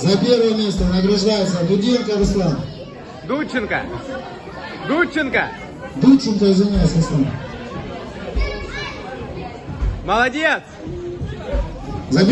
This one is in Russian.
За первое место награждается Дуденко Руслан. Дудченко. Дудченко. Дудченко, извиняюсь, Руслан. Молодец. За